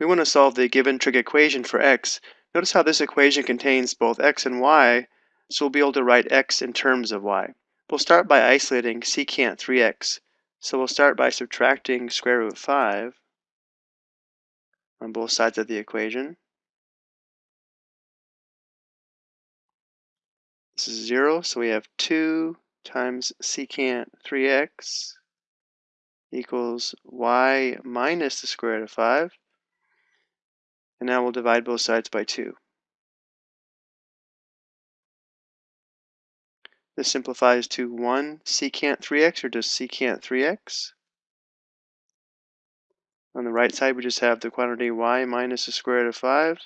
We want to solve the given trig equation for x. Notice how this equation contains both x and y, so we'll be able to write x in terms of y. We'll start by isolating secant 3x. So we'll start by subtracting square root 5 on both sides of the equation. This is 0, so we have 2 times secant 3x equals y minus the square root of 5. And now we'll divide both sides by 2. This simplifies to 1 secant 3x, or just secant 3x. On the right side, we just have the quantity y minus the square root of 5,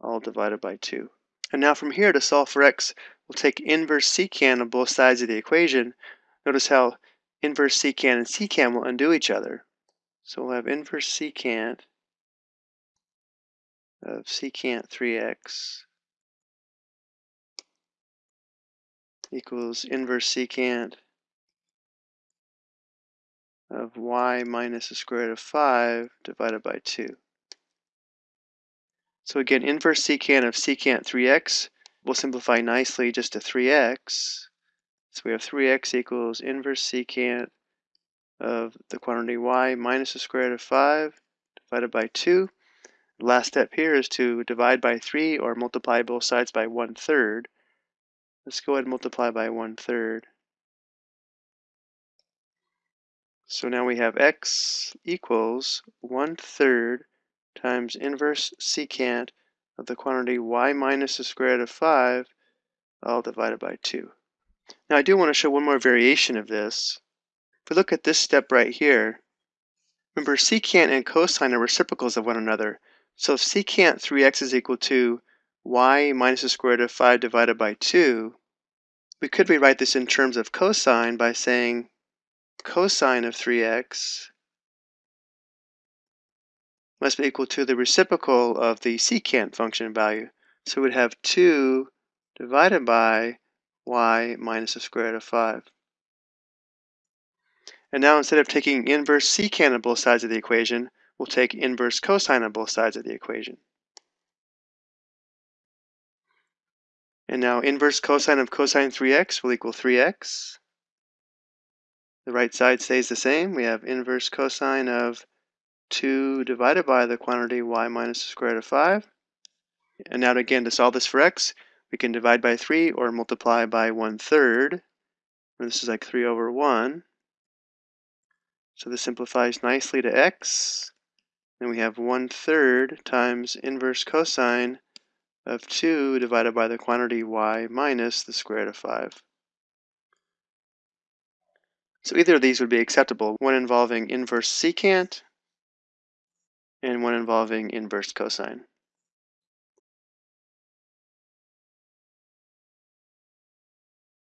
all divided by 2. And now from here, to solve for x, we'll take inverse secant of both sides of the equation. Notice how inverse secant and secant will undo each other. So we'll have inverse secant of secant 3x equals inverse secant of y minus the square root of 5 divided by 2. So again, inverse secant of secant 3x will simplify nicely just to 3x. So we have 3x equals inverse secant of the quantity y minus the square root of 5 divided by 2. The last step here is to divide by 3 or multiply both sides by 1 third. Let's go ahead and multiply by 1 third. So now we have x equals 1 third times inverse secant of the quantity y minus the square root of 5 all divided by 2. Now I do want to show one more variation of this. If we look at this step right here, remember secant and cosine are reciprocals of one another. So if secant 3x is equal to y minus the square root of 5 divided by 2, we could rewrite this in terms of cosine by saying cosine of 3x must be equal to the reciprocal of the secant function value. So we'd have 2 divided by y minus the square root of 5. And now instead of taking inverse secant on both sides of the equation, we'll take inverse cosine on both sides of the equation. And now inverse cosine of cosine 3x will equal 3x. The right side stays the same. We have inverse cosine of 2 divided by the quantity y minus the square root of 5. And now again, to solve this for x, we can divide by 3 or multiply by 1 third. And This is like 3 over 1. So this simplifies nicely to x. Then we have 1 third times inverse cosine of 2 divided by the quantity y minus the square root of 5. So either of these would be acceptable, one involving inverse secant and one involving inverse cosine.